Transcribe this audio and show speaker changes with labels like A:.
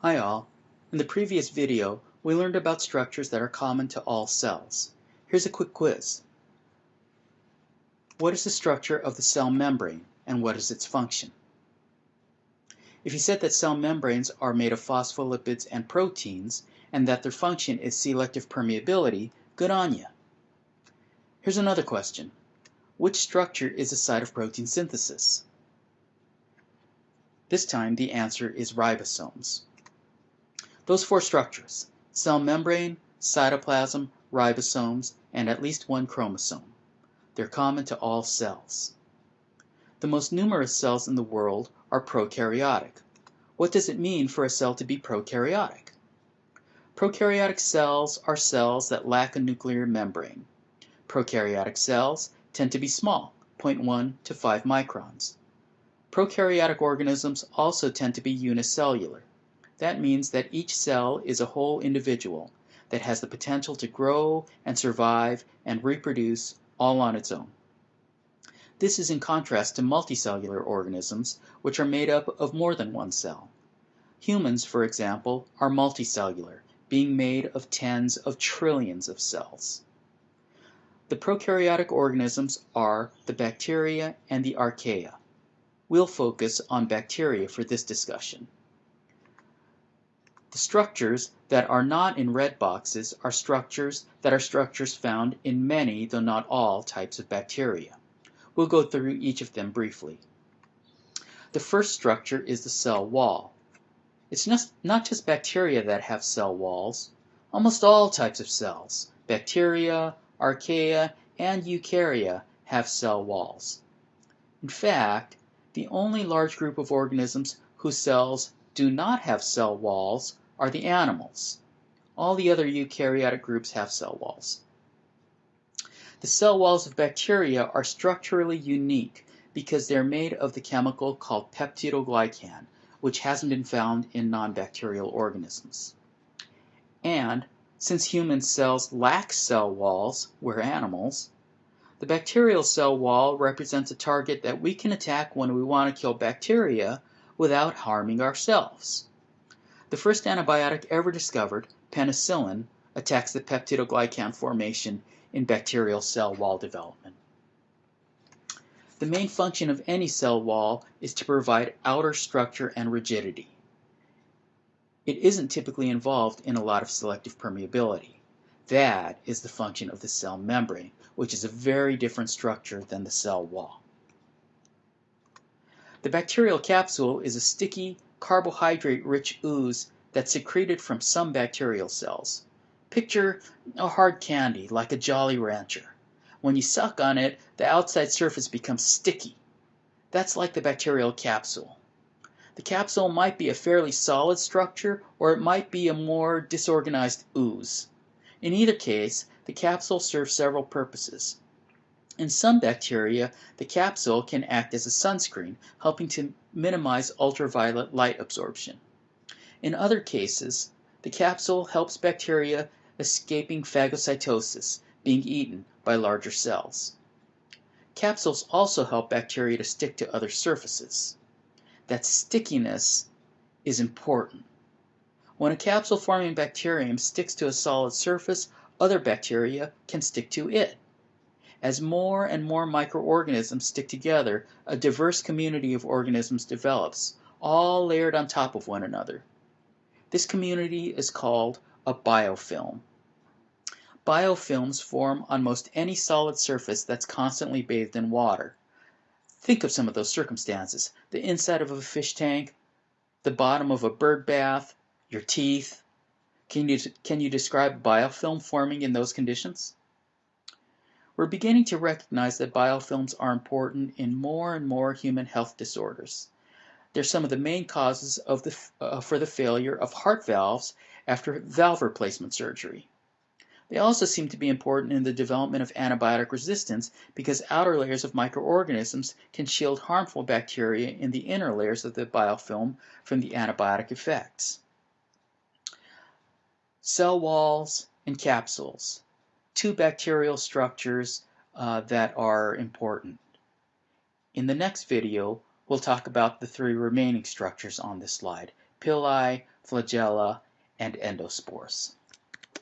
A: Hi all. In the previous video, we learned about structures that are common to all cells. Here's a quick quiz. What is the structure of the cell membrane and what is its function? If you said that cell membranes are made of phospholipids and proteins and that their function is selective permeability, good on you. Here's another question. Which structure is the site of protein synthesis? This time the answer is ribosomes. Those four structures, cell membrane, cytoplasm, ribosomes, and at least one chromosome. They're common to all cells. The most numerous cells in the world are prokaryotic. What does it mean for a cell to be prokaryotic? Prokaryotic cells are cells that lack a nuclear membrane. Prokaryotic cells tend to be small, 0.1 to 5 microns. Prokaryotic organisms also tend to be unicellular. That means that each cell is a whole individual that has the potential to grow and survive and reproduce all on its own. This is in contrast to multicellular organisms, which are made up of more than one cell. Humans, for example, are multicellular, being made of tens of trillions of cells. The prokaryotic organisms are the bacteria and the archaea. We'll focus on bacteria for this discussion. The structures that are not in red boxes are structures that are structures found in many, though not all, types of bacteria. We'll go through each of them briefly. The first structure is the cell wall. It's not just bacteria that have cell walls. Almost all types of cells, bacteria, archaea, and eukarya, have cell walls. In fact, the only large group of organisms whose cells do not have cell walls are the animals. All the other eukaryotic groups have cell walls. The cell walls of bacteria are structurally unique because they're made of the chemical called peptidoglycan, which hasn't been found in non-bacterial organisms. And since human cells lack cell walls, we're animals, the bacterial cell wall represents a target that we can attack when we want to kill bacteria without harming ourselves. The first antibiotic ever discovered, penicillin, attacks the peptidoglycan formation in bacterial cell wall development. The main function of any cell wall is to provide outer structure and rigidity. It isn't typically involved in a lot of selective permeability. That is the function of the cell membrane, which is a very different structure than the cell wall. The bacterial capsule is a sticky, carbohydrate-rich ooze that's secreted from some bacterial cells. Picture a hard candy, like a Jolly Rancher. When you suck on it, the outside surface becomes sticky. That's like the bacterial capsule. The capsule might be a fairly solid structure, or it might be a more disorganized ooze. In either case, the capsule serves several purposes. In some bacteria, the capsule can act as a sunscreen, helping to minimize ultraviolet light absorption. In other cases, the capsule helps bacteria escaping phagocytosis, being eaten by larger cells. Capsules also help bacteria to stick to other surfaces. That stickiness is important. When a capsule-forming bacterium sticks to a solid surface, other bacteria can stick to it. As more and more microorganisms stick together, a diverse community of organisms develops, all layered on top of one another. This community is called a biofilm. Biofilms form on most any solid surface that's constantly bathed in water. Think of some of those circumstances. The inside of a fish tank, the bottom of a bird bath, your teeth. Can you, can you describe biofilm forming in those conditions? We're beginning to recognize that biofilms are important in more and more human health disorders. They're some of the main causes of the, uh, for the failure of heart valves after valve replacement surgery. They also seem to be important in the development of antibiotic resistance because outer layers of microorganisms can shield harmful bacteria in the inner layers of the biofilm from the antibiotic effects. Cell walls and capsules two bacterial structures uh, that are important. In the next video, we'll talk about the three remaining structures on this slide, pili, flagella, and endospores.